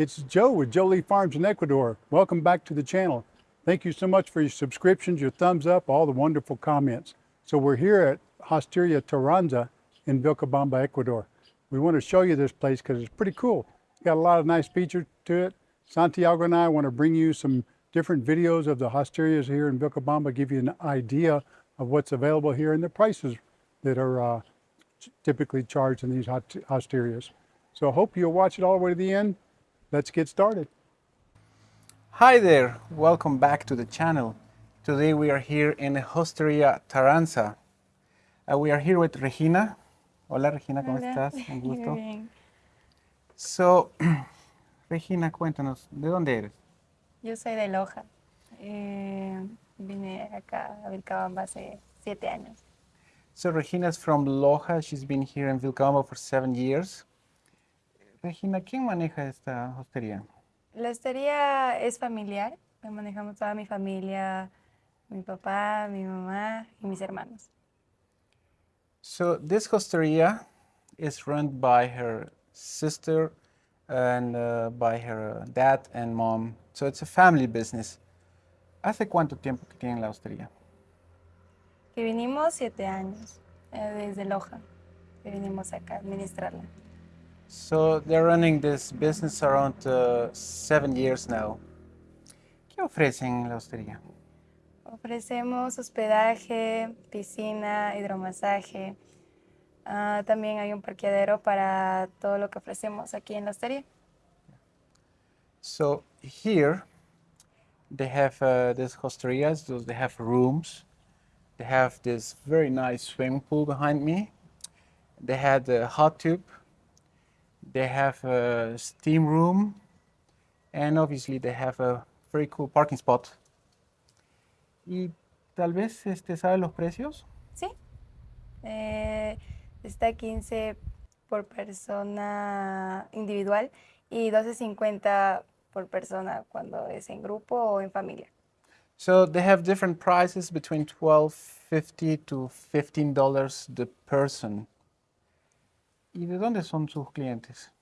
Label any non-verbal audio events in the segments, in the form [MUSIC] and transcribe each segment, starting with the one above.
It's Joe with Jolie Farms in Ecuador. Welcome back to the channel. Thank you so much for your subscriptions, your thumbs up, all the wonderful comments. So we're here at Hosteria Taranza in Vilcabamba, Ecuador. We want to show you this place because it's pretty cool. Got a lot of nice features to it. Santiago and I want to bring you some different videos of the hosterias here in Vilcabamba, give you an idea of what's available here and the prices that are uh, typically charged in these hosterias. So I hope you'll watch it all the way to the end. Let's get started. Hi there, welcome back to the channel. Today we are here in Hosteria Taranza. Uh, we are here with Regina. Hola Regina, ¿cómo Hola. estás? [LAUGHS] Un gusto. Bien. So, [CLEARS THROAT] Regina, cuéntanos, ¿de dónde eres? Yo soy de Loja. Eh, vine acá a Vilcabamba hace siete años. So Regina's from Loja. She's been here in Vilcabamba for seven years. Regina, ¿quién maneja esta hostería? La hostería es familiar. La manejamos toda mi familia, mi papá, mi mamá y mis hermanos. So this hosteria is run by her sister and uh, by her dad and mom. So it's a family business. ¿Hace cuánto tiempo que tienen la hostería? Que vinimos siete años eh, desde Loja. Que vinimos acá a administrarla. So they're running this business around uh, seven years now. ¿Qué ofrecen en la hostería? Ofrecemos hospedaje, piscina, hidromasaje. Ah, también hay un parqueadero para todo lo que ofrecemos aquí en la hostería. So here they have uh, these hosterias, so they have rooms. They have this very nice swimming pool behind me. They had a hot tub. They have a steam room. And obviously they have a very cool parking spot. Y tal vez este, ¿sabe los precios? ¿Sí? Eh, está 15 por persona individual y 12.50 por persona cuando es en grupo o en familia. So they have different prices between $12.50 to $15 the person. ¿Y de dónde son sus clientes?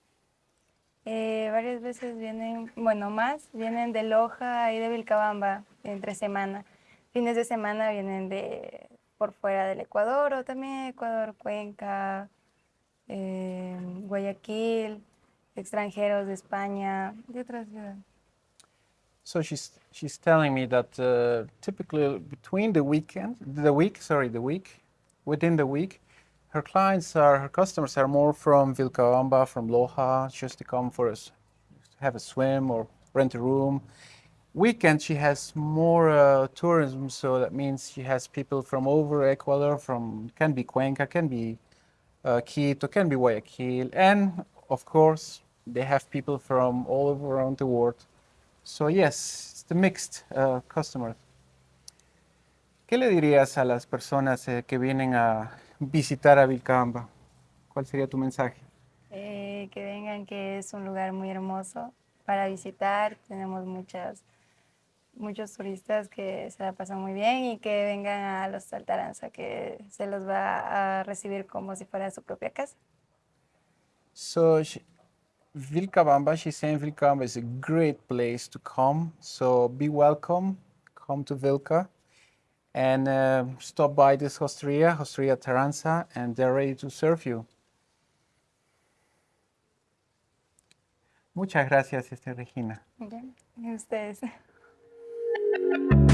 Eh, varias veces vienen, bueno, más, vienen de Loja y de Vilcabamba entre semana. Fines de semana vienen de por fuera del Ecuador o también Ecuador, Cuenca, eh, Guayaquil, extranjeros de España, de otras ciudades. So she's she's telling me that uh, typically between the weekend, the week, sorry, the week, within the week, her clients are her customers are more from Vilcabamba, from Loja, just to come for us, have a swim or rent a room. Weekend she has more uh, tourism, so that means she has people from over Ecuador, from can be Cuenca, can be uh, Quito, can be Guayaquil, and of course they have people from all over around the world. So yes, it's the mixed uh, customers. ¿Qué le dirías a las personas eh, que vienen a visitar a Vilcabamba? ¿Cuál sería tu mensaje? Eh, que vengan, que es un lugar muy hermoso para visitar. Tenemos muchas, muchos turistas que se la pasan muy bien y que vengan a los Altaranza, que se los va a recibir como si fuera su propia casa. So she, Vilcabamba, she's saying Vilcabamba is a great place to come. So be welcome, come to Vilca and uh, stop by this hosteria, Hosteria Taranza, and they're ready to serve you. Muchas gracias, este, Regina. Y ustedes. [LAUGHS]